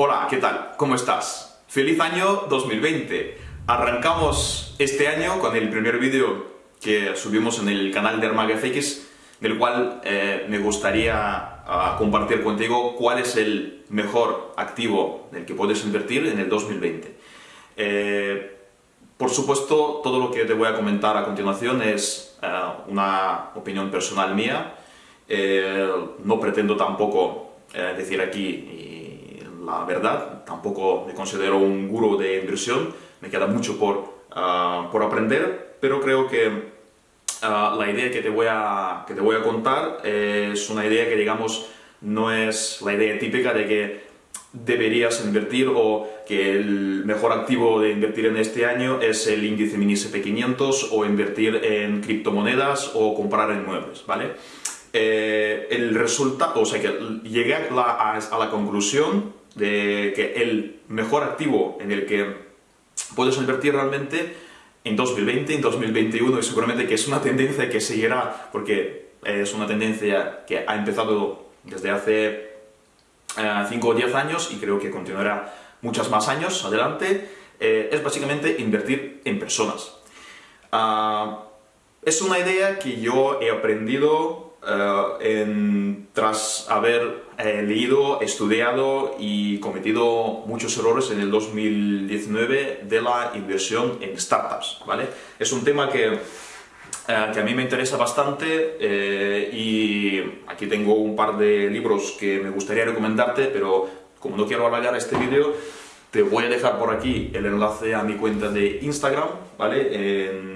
Hola, ¿qué tal? ¿Cómo estás? ¡Feliz año 2020! Arrancamos este año con el primer vídeo que subimos en el canal de ArmagaFX, del cual eh, me gustaría ah, compartir contigo cuál es el mejor activo en el que puedes invertir en el 2020. Eh, por supuesto, todo lo que te voy a comentar a continuación es eh, una opinión personal mía. no pretendo tampoco decir aquí la verdad, tampoco me considero un gurú de inversión, me queda mucho por, ah, por aprender, pero creo que ah, la idea que te, voy a, que te voy a contar es una idea que, digamos, no es la idea típica de que deberías invertir o que el mejor activo de invertir en este año es el índice mini SP500 o invertir en criptomonedas o comprar en muebles, ¿vale? Eh, el resultado, o sea que llegué a la, a la conclusión de que el mejor activo en el que puedes invertir realmente en 2020, en 2021 y seguramente que es una tendencia que seguirá porque es una tendencia que ha empezado desde hace 5 eh, o 10 años y creo que continuará muchos más años adelante, eh, es básicamente invertir en personas. Ah, es una idea que yo he aprendido eh, tras haber eh, leído, estudiado y cometido muchos errores en el 2019 de la inversión en startups, ¿vale? Es un tema que, eh, que a mí me interesa bastante y aquí tengo un par de libros que me gustaría recomendarte, pero como no quiero alargar este vídeo, te voy a dejar por aquí el enlace a mi cuenta de Instagram, ¿vale? En,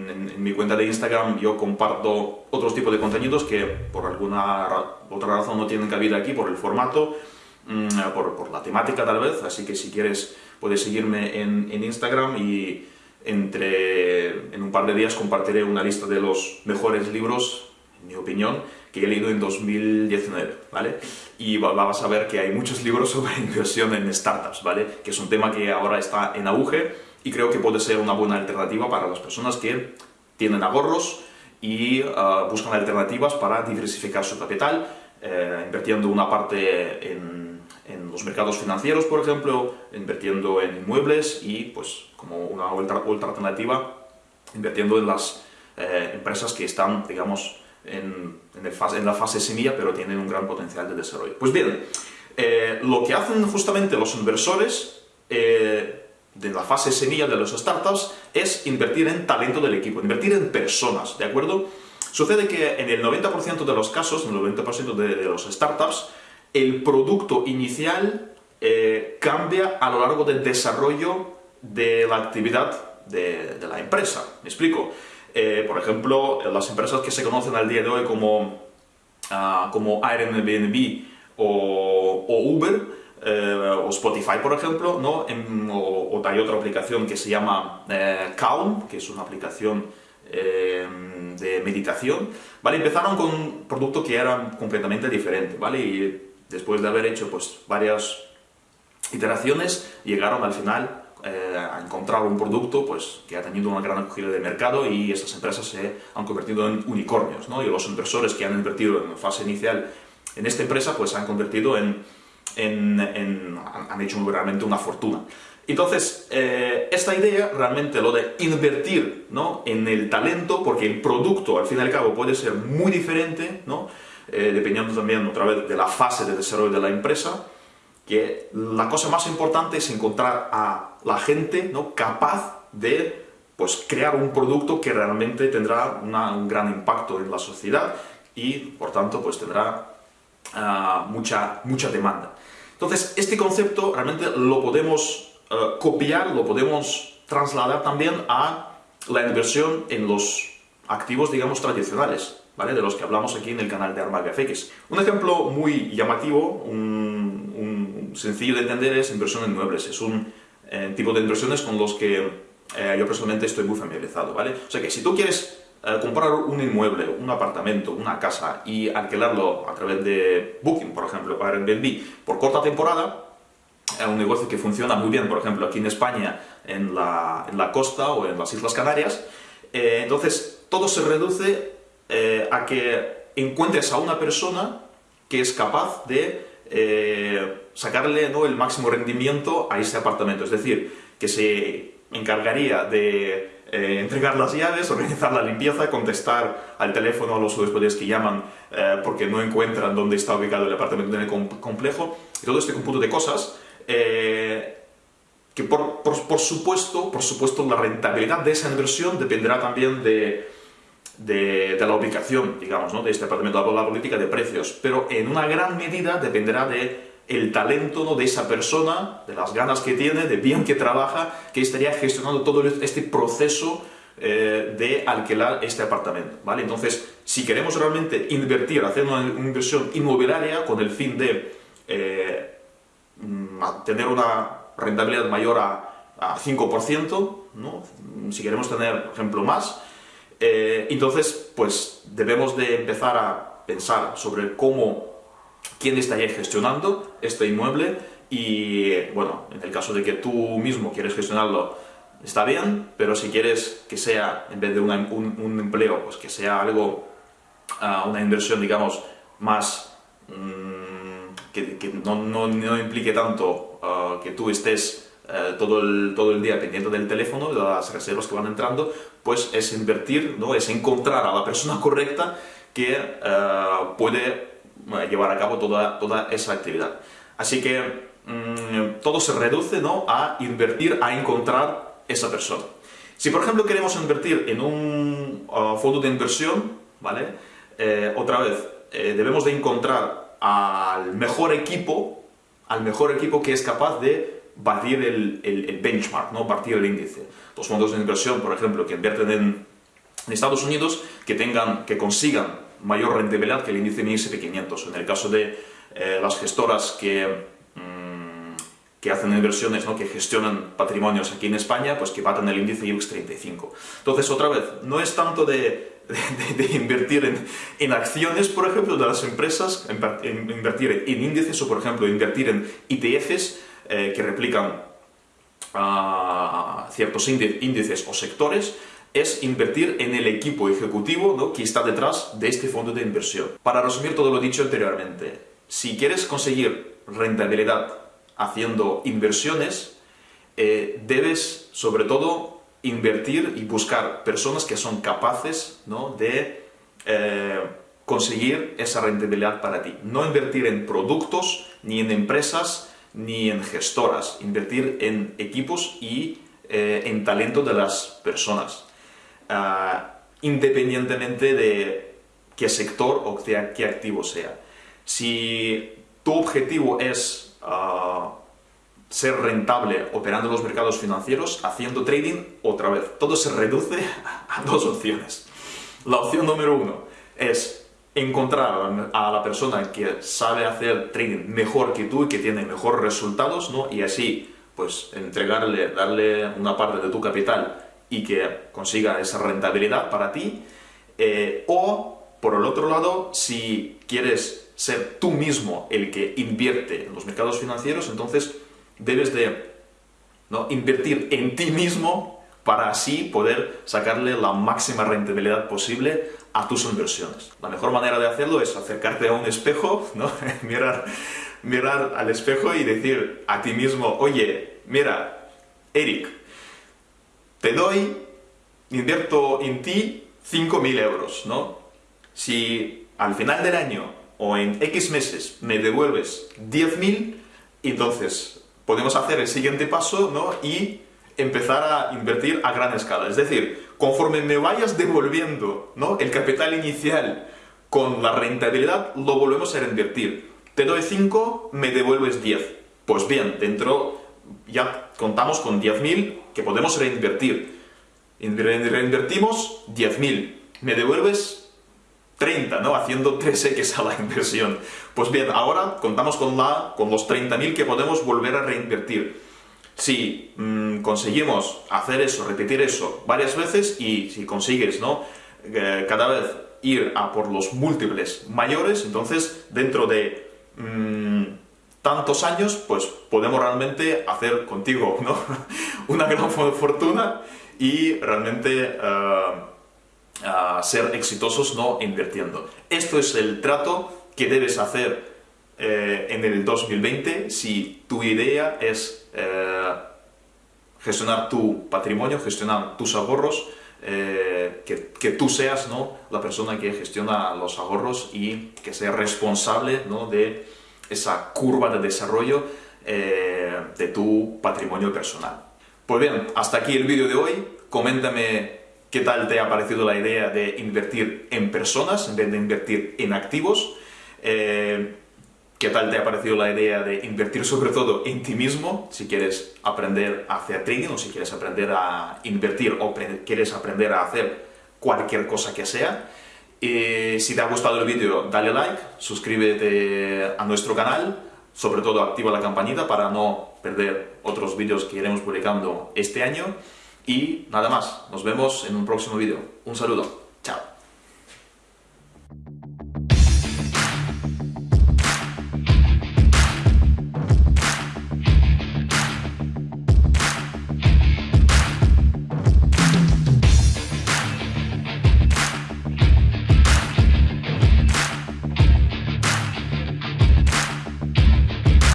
mi cuenta de Instagram yo comparto otros tipos de contenidos que por alguna otra razón no tienen cabida aquí, por el formato, mm, por, la temática tal vez, así que si quieres puedes seguirme en, en Instagram y entre, en un par de días compartiré una lista de los mejores libros, mi opinión, que he leído en 2019, ¿vale? Y vas a ver que hay muchos libros sobre inversión en startups, ¿vale? Que es un tema que ahora está en auge y creo que puede ser una buena alternativa para las personas que tienen ahorros y ah, buscan alternativas para diversificar su capital, eh, invirtiendo una parte en, en, los mercados financieros, por ejemplo, invirtiendo en inmuebles y, pues, como una otra, alternativa, invirtiendo en las eh, empresas que están, digamos, en, en, la fase semilla, pero tienen un gran potencial de desarrollo. Pues bien, eh, lo que hacen justamente los inversores eh, de la fase semilla de los startups es invertir en talento del equipo, invertir en personas, ¿de acuerdo? Sucede que en el 90% de los casos, en el 90% de, de, los startups, el producto inicial eh, cambia a lo largo del desarrollo de la actividad de, de la empresa. ¿Me explico? Eh, por ejemplo, las empresas que se conocen al día de hoy como, uh, como Airbnb o, Uber, eh, o Spotify, por ejemplo, ¿no? o, hay otra aplicación que se llama eh, Calm, que es una aplicación de meditación, ¿vale? Empezaron con un producto que era completamente diferente, ¿vale? Y después de haber hecho pues, varias iteraciones, llegaron al final eh, a encontrar un producto pues, que ha tenido una gran acogida de mercado y esas empresas se han convertido en unicornios, ¿no? Y los inversores que han invertido en fase inicial en esta empresa, pues han convertido en, en, han hecho realmente una fortuna. Entonces, eh, esta idea, realmente lo de invertir ¿no? en el talento, porque el producto, al fin y al cabo, puede ser muy diferente, ¿no? Eh, dependiendo también, otra vez, de la fase de desarrollo de la empresa, que la cosa más importante es encontrar a la gente ¿no? capaz de pues, crear un producto que realmente tendrá un gran impacto en la sociedad y, por tanto, pues tendrá uh, mucha, mucha demanda. Entonces, este concepto realmente lo podemos uh, copiar, lo podemos trasladar también a la inversión en los activos, digamos, tradicionales, ¿vale? De los que hablamos aquí en el canal de Armaga FX. Un ejemplo muy llamativo, un sencillo de entender es inversión en muebles. Es un eh, tipo de inversiones con los que eh, yo personalmente estoy muy familiarizado, ¿vale? O sea que si tú quieres eh, comprar un inmueble, un apartamento, una casa y alquilarlo a través de Booking, por ejemplo, para Airbnb, por corta temporada, es un negocio que funciona muy bien, por ejemplo, aquí en España, en la, en la costa o en las Islas Canarias, entonces todo se reduce a que encuentres a una persona que es capaz de eh, sacarle ¿no? el máximo rendimiento a ese apartamento. Es decir, que se encargaría de eh, entregar las llaves, organizar la limpieza, contestar al teléfono a los huéspedes que llaman eh, porque no encuentran dónde está ubicado el apartamento en el complejo, y todo este conjunto de cosas que por, por, supuesto, por supuesto la rentabilidad de esa inversión dependerá también de, de, la ubicación, digamos, ¿no? de este apartamento, de la política de precios, pero en una gran medida dependerá de el talento de esa persona, de las ganas que tiene, de bien que trabaja, que estaría gestionando todo este proceso eh, de alquilar este apartamento, ¿vale? Entonces, si queremos realmente invertir, hacer una, inversión inmobiliaria con el fin de eh, tener una rentabilidad mayor a, a 5%, ¿no? si queremos tener, por ejemplo, más, eh, entonces, pues debemos de empezar a pensar sobre cómo, quién estaría gestionando este inmueble y, bueno, en el caso de que tú mismo quieres gestionarlo, está bien, pero si quieres que sea, en vez de un, empleo, pues que sea algo, ah, una inversión, digamos, más... Mm, que, no, implique tanto ah, que tú estés eh, todo, el, todo el día pendiente del teléfono, de las reservas que van entrando, pues es invertir, ¿no? es encontrar a la persona correcta que eh, puede eh, llevar a cabo toda, toda esa actividad. Así que mm, todo se reduce ¿no? a invertir, a encontrar esa persona. Si por ejemplo queremos invertir en un fondo de inversión, ¿vale? otra vez, debemos de encontrar al mejor equipo, al mejor equipo que es capaz de batir el, benchmark, ¿no? batir el índice. Los fondos de inversión, por ejemplo, que invierten en, Estados Unidos, que, tengan, que consigan mayor rentabilidad que el índice MSCI 500. En el caso de eh, las gestoras que, mm, que hacen inversiones, ¿no? que gestionan patrimonios aquí en España, pues que baten el índice IBEX 35. Entonces, otra vez, no es tanto de, invertir en, en, acciones, por ejemplo, de las empresas, invertir en índices o, por ejemplo, invertir en ETFs, eh, que replican ciertos índices o sectores, es invertir en el equipo ejecutivo que está detrás de este fondo de inversión. Para resumir todo lo dicho anteriormente, si quieres conseguir rentabilidad haciendo inversiones, eh, debes sobre todo invertir y buscar personas que son capaces de eh, conseguir esa rentabilidad para ti. No invertir en productos ni en empresas ni en gestoras, invertir en equipos y eh, en talento de las personas, ah, independientemente de qué sector o qué, activo sea. Si tu objetivo es ah, ser rentable operando los mercados financieros, haciendo trading, otra vez, todo se reduce a dos opciones. La opción número uno es encontrar a la persona que sabe hacer trading mejor que tú y que tiene mejores resultados, ¿no? Y así, pues, entregarle, darle una parte de tu capital y que consiga esa rentabilidad para ti. Eh, o, por el otro lado, si quieres ser tú mismo el que invierte en los mercados financieros, entonces debes de ¿no? invertir en ti mismo para así poder sacarle la máxima rentabilidad posible a tus inversiones. La mejor manera de hacerlo es acercarte a un espejo, ¿no? mirar, mirar al espejo y decir a ti mismo, oye, mira, Eric, te doy, invierto en ti 5.000 euros, ¿no? Si al final del año o en X meses me devuelves 10.000, entonces podemos hacer el siguiente paso, ¿no? Y empezar a invertir a gran escala. Es decir, conforme me vayas devolviendo ¿no? el capital inicial con la rentabilidad, lo volvemos a reinvertir. Te doy 5, me devuelves 10. Pues bien, dentro ya contamos con 10.000 que podemos reinvertir. Reinvertimos 10.000. Me devuelves 30, ¿no? Haciendo 3x a la inversión. Pues bien, ahora contamos con, la, con los 30.000 que podemos volver a reinvertir. Si mm, conseguimos hacer eso, repetir eso varias veces y si consigues ¿no? Eh, cada vez ir a por los múltiples mayores, entonces dentro de mm, tantos años, pues podemos realmente hacer contigo ¿no? una gran fortuna y realmente eh, ser exitosos no invirtiendo. Esto es el trato que debes hacer eh, en el 2020 si tu idea es eh, gestionar tu patrimonio, gestionar tus ahorros, eh, que, tú seas ¿no? la persona que gestiona los ahorros y que sea responsable ¿no? de esa curva de desarrollo de tu patrimonio personal. Pues bien, hasta aquí el vídeo de hoy. Coméntame qué tal te ha parecido la idea de invertir en personas en vez de invertir en activos. Eh, ¿Qué tal te ha parecido la idea de invertir sobre todo en ti mismo? Si quieres aprender a hacer trading o si quieres aprender a invertir o quieres aprender a hacer cualquier cosa que sea. Si te ha gustado el vídeo, dale like, suscríbete a nuestro canal, sobre todo activa la campanita para no perder otros vídeos que iremos publicando este año. Y nada más, nos vemos en un próximo vídeo. Un saludo, chao.